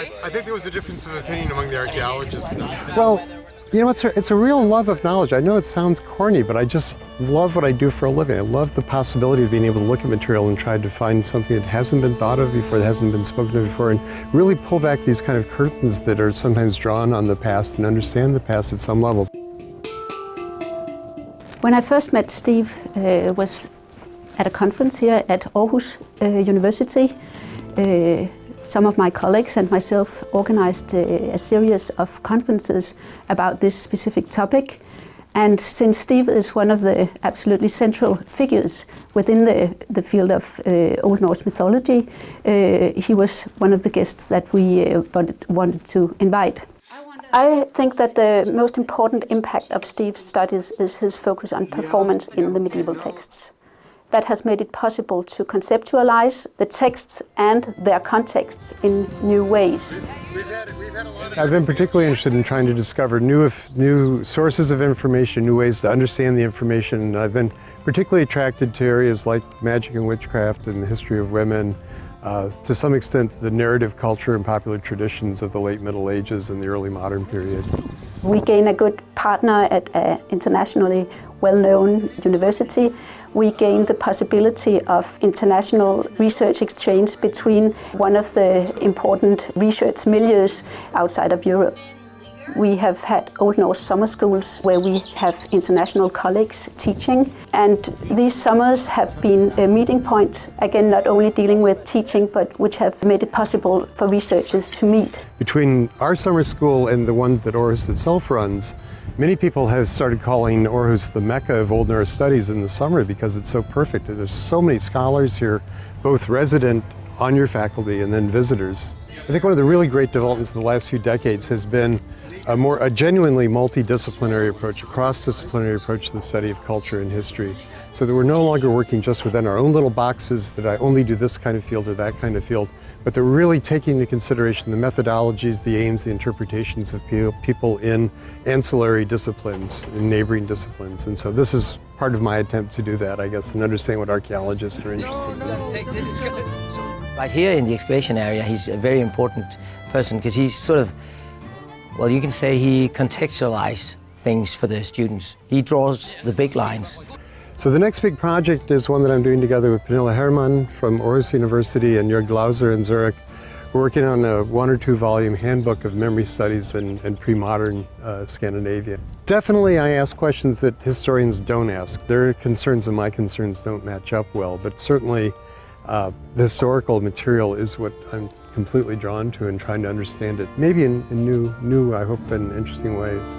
I think there was a difference of opinion among the archaeologists. Well, you know, it's a, it's a real love of knowledge. I know it sounds corny, but I just love what I do for a living. I love the possibility of being able to look at material and try to find something that hasn't been thought of before, that hasn't been spoken of before, and really pull back these kind of curtains that are sometimes drawn on the past and understand the past at some level. When I first met Steve uh, was at a conference here at Aarhus uh, University. Uh, some of my colleagues and myself organized a, a series of conferences about this specific topic. And since Steve is one of the absolutely central figures within the, the field of uh, Old Norse mythology, uh, he was one of the guests that we uh, wanted, wanted to invite. I think that the most important impact of Steve's studies is his focus on performance in the medieval texts. That has made it possible to conceptualize the texts and their contexts in new ways. I've been particularly interested in trying to discover new, new sources of information, new ways to understand the information. I've been particularly attracted to areas like magic and witchcraft and the history of women, uh, to some extent the narrative culture and popular traditions of the late Middle Ages and the early modern period. We gain a good partner at an internationally well-known university. We gain the possibility of international research exchange between one of the important research milieus outside of Europe. We have had Old Norse summer schools where we have international colleagues teaching and these summers have been a meeting point, again not only dealing with teaching but which have made it possible for researchers to meet. Between our summer school and the ones that Aarhus itself runs, many people have started calling Aarhus the mecca of Old Norse studies in the summer because it's so perfect. There's so many scholars here, both resident on your faculty and then visitors. I think one of the really great developments of the last few decades has been a more a genuinely multidisciplinary approach, a cross-disciplinary approach to the study of culture and history. So that we're no longer working just within our own little boxes that I only do this kind of field or that kind of field, but they're really taking into consideration the methodologies, the aims, the interpretations of people in ancillary disciplines, in neighboring disciplines. And so this is part of my attempt to do that, I guess, and understand what archaeologists are interested in. Right here in the excavation area, he's a very important person because he's sort of, well, you can say he contextualizes things for the students. He draws the big lines. So the next big project is one that I'm doing together with Pernille Hermann from Aarhus University and Jörg Glauser in Zurich. We're working on a one or two volume handbook of memory studies in, in pre-modern uh, Scandinavia. Definitely I ask questions that historians don't ask. Their concerns and my concerns don't match up well, but certainly uh, the historical material is what I'm completely drawn to and trying to understand it, maybe in, in new, new, I hope, in interesting ways.